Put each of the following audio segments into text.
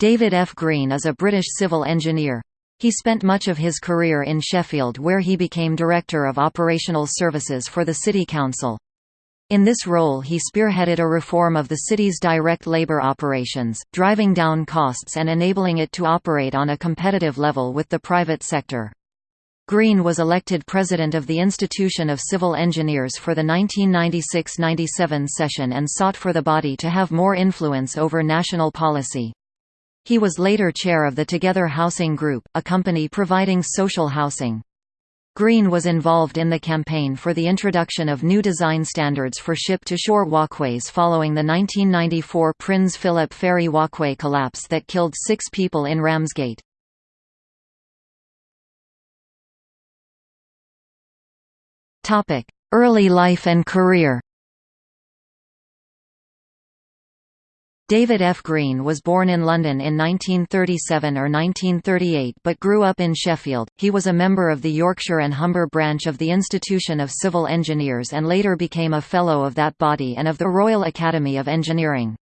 David F. Green is a British civil engineer. He spent much of his career in Sheffield where he became Director of Operational Services for the City Council. In this role he spearheaded a reform of the city's direct labour operations, driving down costs and enabling it to operate on a competitive level with the private sector. Green was elected president of the Institution of Civil Engineers for the 1996–97 session and sought for the body to have more influence over national policy. He was later chair of the Together Housing Group, a company providing social housing. Green was involved in the campaign for the introduction of new design standards for ship-to-shore walkways following the 1994 Prince Philip Ferry walkway collapse that killed six people in Ramsgate. Early life and career David F. Green was born in London in 1937 or 1938 but grew up in Sheffield. He was a member of the Yorkshire and Humber branch of the Institution of Civil Engineers and later became a Fellow of that body and of the Royal Academy of Engineering.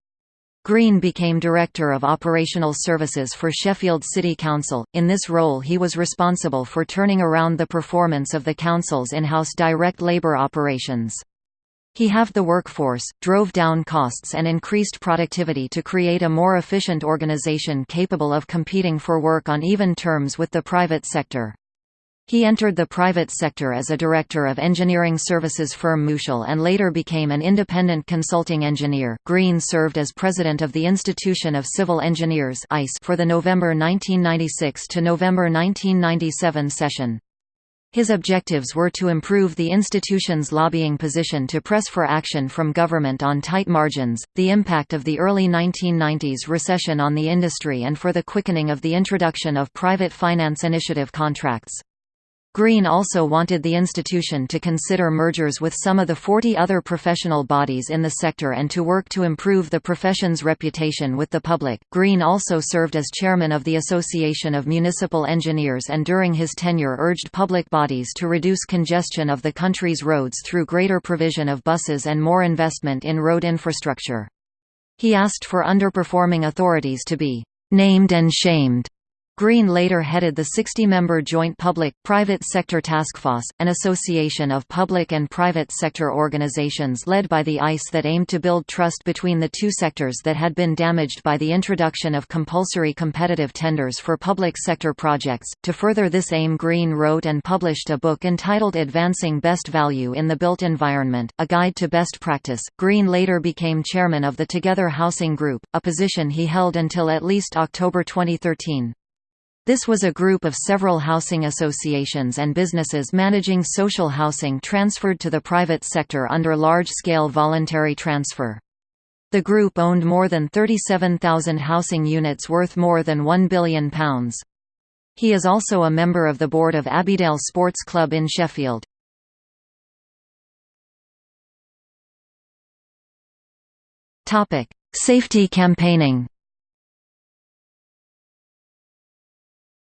Green became Director of Operational Services for Sheffield City Council. In this role, he was responsible for turning around the performance of the council's in house direct labour operations. He halved the workforce, drove down costs and increased productivity to create a more efficient organization capable of competing for work on even terms with the private sector. He entered the private sector as a director of engineering services firm Mouchel and later became an independent consulting engineer. Green served as president of the Institution of Civil Engineers (ICE) for the November 1996 to November 1997 session. His objectives were to improve the institution's lobbying position to press for action from government on tight margins, the impact of the early 1990s recession on the industry and for the quickening of the introduction of private finance initiative contracts. Green also wanted the institution to consider mergers with some of the 40 other professional bodies in the sector and to work to improve the profession's reputation with the public. Green also served as chairman of the Association of Municipal Engineers and during his tenure urged public bodies to reduce congestion of the country's roads through greater provision of buses and more investment in road infrastructure. He asked for underperforming authorities to be named and shamed Green later headed the 60-member Joint Public-Private Sector task force, an association of public and private sector organizations led by the ICE that aimed to build trust between the two sectors that had been damaged by the introduction of compulsory competitive tenders for public sector projects. To further this aim Green wrote and published a book entitled Advancing Best Value in the Built Environment, a guide to best practice. Green later became chairman of the Together Housing Group, a position he held until at least October 2013. This was a group of several housing associations and businesses managing social housing transferred to the private sector under large-scale voluntary transfer. The group owned more than 37,000 housing units worth more than £1 billion. He is also a member of the board of Abbeydale Sports Club in Sheffield. Safety campaigning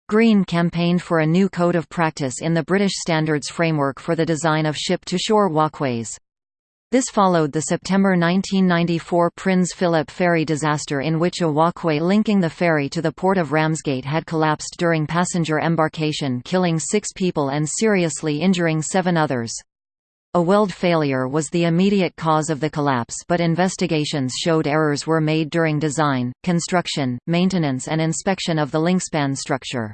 Green campaigned for a new code of practice in the British Standards framework for the design of ship-to-shore walkways. This followed the September 1994 Prince Philip ferry disaster in which a walkway linking the ferry to the port of Ramsgate had collapsed during passenger embarkation killing six people and seriously injuring seven others. A weld failure was the immediate cause of the collapse but investigations showed errors were made during design, construction, maintenance and inspection of the linkspan structure.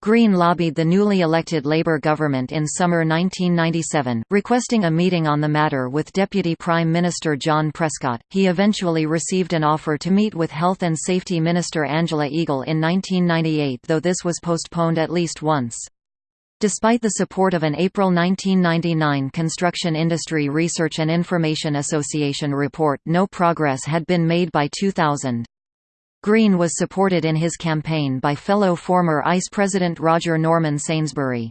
Green lobbied the newly elected Labour government in summer 1997, requesting a meeting on the matter with Deputy Prime Minister John Prescott. He eventually received an offer to meet with Health and Safety Minister Angela Eagle in 1998, though this was postponed at least once. Despite the support of an April 1999 Construction Industry Research and Information Association report, no progress had been made by 2000. Green was supported in his campaign by fellow former ICE President Roger Norman Sainsbury.